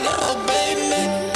little baby.